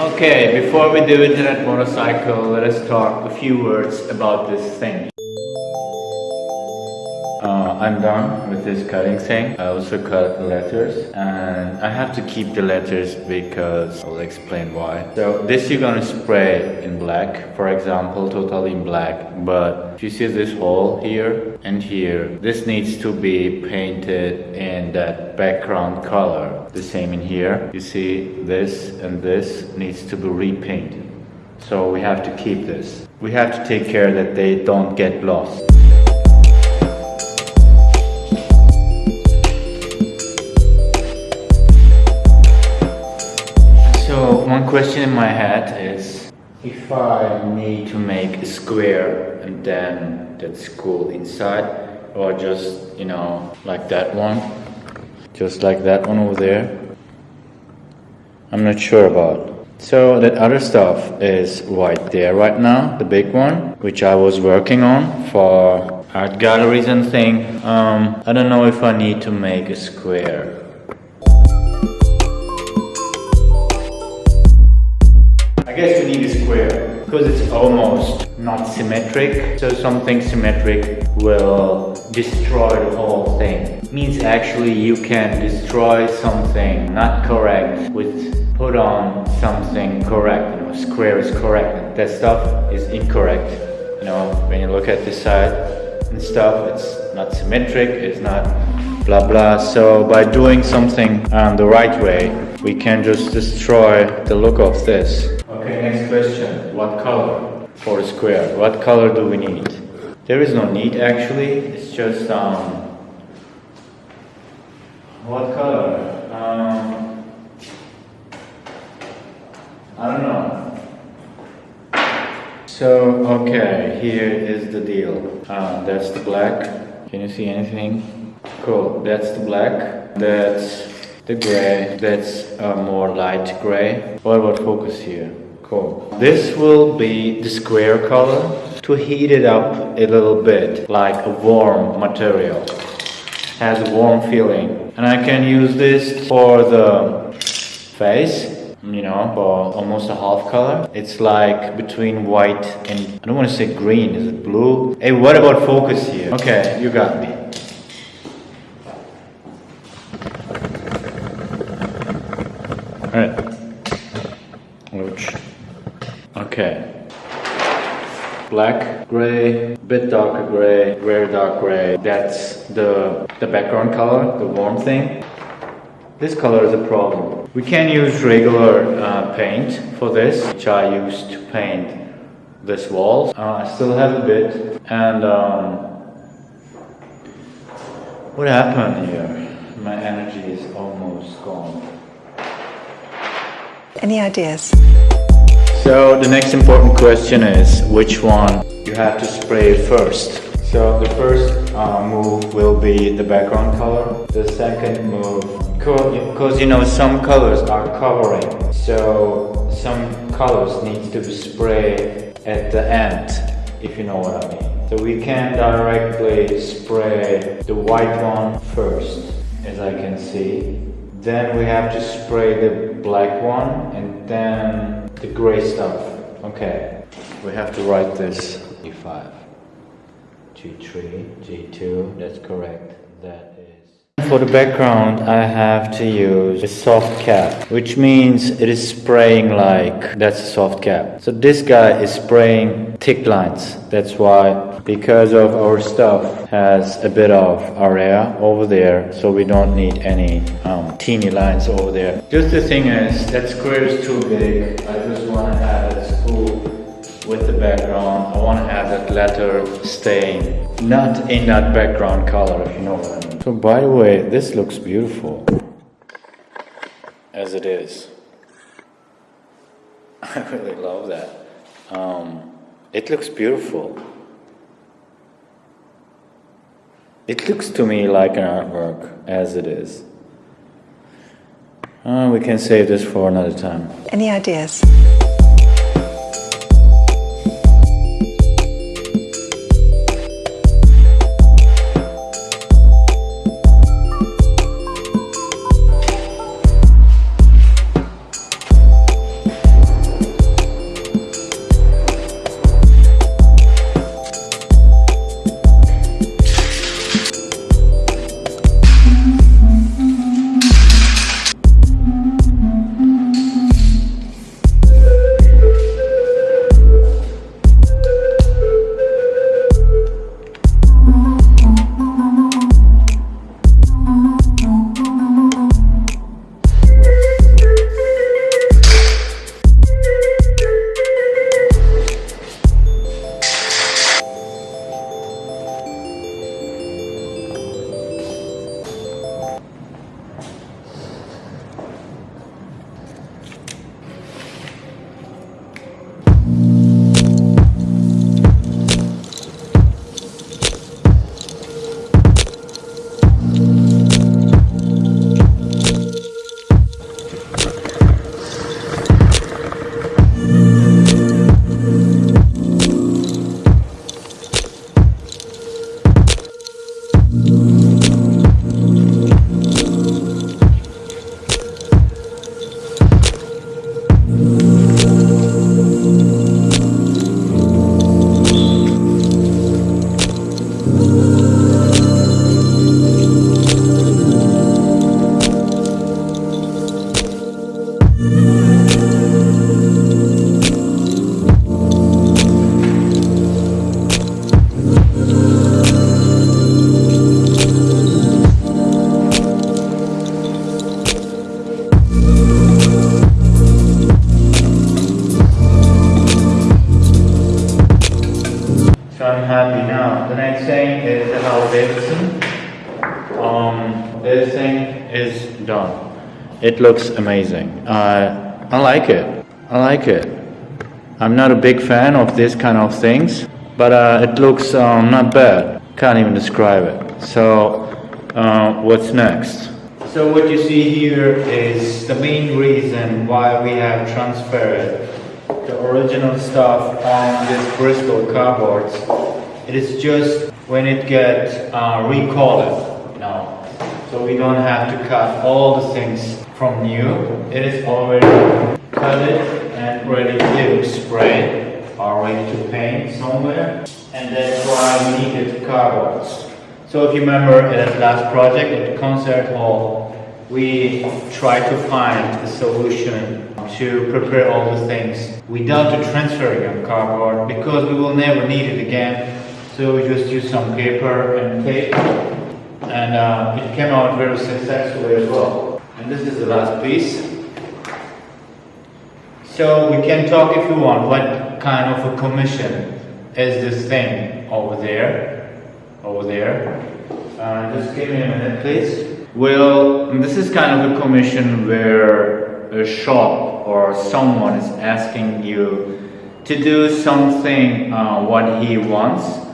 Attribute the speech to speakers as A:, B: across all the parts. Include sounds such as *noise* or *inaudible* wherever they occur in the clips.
A: Okay, before we do internet motorcycle, let us talk a few words about this thing. Uh, I'm done with this cutting thing. I also cut the letters and I have to keep the letters because I'll explain why. So this you're gonna spray in black, for example, totally in black. But if you see this hole here and here, this needs to be painted in that background color. The same in here. You see this and this needs to be repainted. So we have to keep this. We have to take care that they don't get lost. So one question in my head is if I need to make a square and then that's cool inside or just you know like that one just like that one over there. I'm not sure about. So that other stuff is right there right now the big one which I was working on for art galleries and thing. Um, I don't know if I need to make a square. I guess we need a square because it's almost not symmetric. So something symmetric will destroy the whole thing. Means actually you can destroy something not correct with put on something correct. You know, square is correct. That stuff is incorrect. You know, when you look at this side and stuff, it's not symmetric. It's not blah blah. So by doing something um, the right way, we can just destroy the look of this. Okay, next question. What color for a square? What color do we need? There is no need actually. It's just um. What color? Um. I don't know. So okay, here is the deal. Uh, that's the black. Can you see anything? Cool. That's the black. That's the gray. That's a more light gray. What about focus here? Cool. This will be the square color to heat it up a little bit like a warm material. Has a warm feeling. And I can use this for the face you know, for almost a half color. It's like between white and, I don't want to say green, is it blue? Hey, what about focus here? Okay, you got me. Alright. Which Okay. Black, gray, bit darker gray, very dark gray. That's the, the background color, the warm thing. This color is a problem. We can use regular uh, paint for this, which I used to paint this wall. Uh, I still have a bit. And um, what happened here? My energy is almost gone.
B: Any ideas?
A: So the next important question is which one you have to spray first. So the first uh, move will be the background color. The second move, because you know some colors are covering, so some colors need to be sprayed at the end, if you know what I mean. So we can directly spray the white one first, as I can see. Then we have to spray the black one and then the gray stuff. Okay, we have to write this G5, G3, G2, that's correct. That is. For the background, I have to use a soft cap, which means it is spraying like, that's a soft cap. So this guy is spraying thick lines. That's why, because of our stuff has a bit of area over there, so we don't need any um, teeny lines over there. Just the thing is, that square is too big. I just want to have with the background. I want to have that letter staying not in that background color, if you know what I mean. So by the way, this looks beautiful as it is. *laughs* I really love that. Um, it looks beautiful. It looks to me like an artwork as it is. Uh, we can save this for another time.
B: Any ideas?
A: Is done. It looks amazing. Uh, I like it. I like it. I'm not a big fan of this kind of things, but uh, it looks um, not bad. Can't even describe it. So, uh, what's next? So what you see here is the main reason why we have transferred the original stuff on this Bristol cardboards. It is just when it gets uh, recolored now. So we don't have to cut all the things from new. It is already cut it and ready to spray or ready to paint somewhere. And that's why we needed cardboards. So if you remember at last project at the concert hall, we tried to find a solution to prepare all the things without the transferring of cardboard because we will never need it again. So we just use some paper and tape and uh, it came out very successfully as well. And this is the last piece. So we can talk if you want what kind of a commission is this thing over there, over there. Uh, just give me a minute please. Well, this is kind of a commission where a shop or someone is asking you to do something uh, what he wants,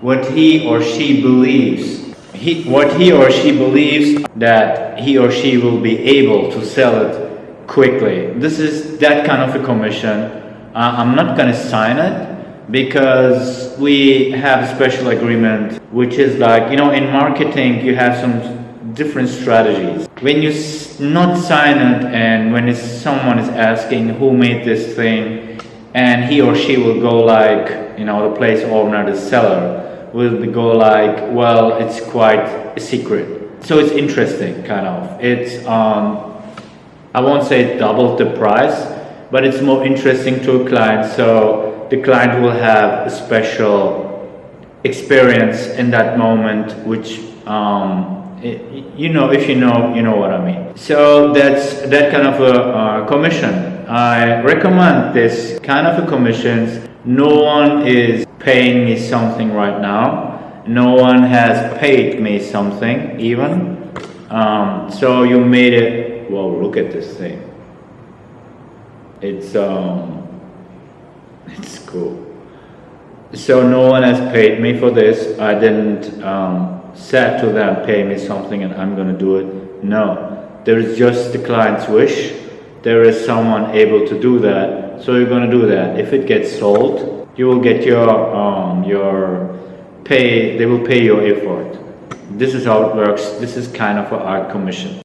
A: what he or she believes he, what he or she believes that he or she will be able to sell it quickly. This is that kind of a commission. Uh, I'm not going to sign it because we have a special agreement which is like, you know, in marketing you have some different strategies. When you not sign it and when someone is asking who made this thing and he or she will go like, you know, the place owner, the seller, will go like, well, it's quite a secret. So it's interesting, kind of. It's, um, I won't say double the price, but it's more interesting to a client. So the client will have a special experience in that moment, which, um, it, you know, if you know, you know what I mean. So that's that kind of a uh, commission. I recommend this kind of a commissions. No one is paying me something right now. No one has paid me something even. Um, so you made it, well, look at this thing. It's, um, it's cool. So no one has paid me for this. I didn't um, to them, pay me something and I'm going to do it. No, there is just the client's wish. There is someone able to do that. So you're going to do that. If it gets sold, you will get your um, your pay they will pay your effort this is how it works this is kind of an art commission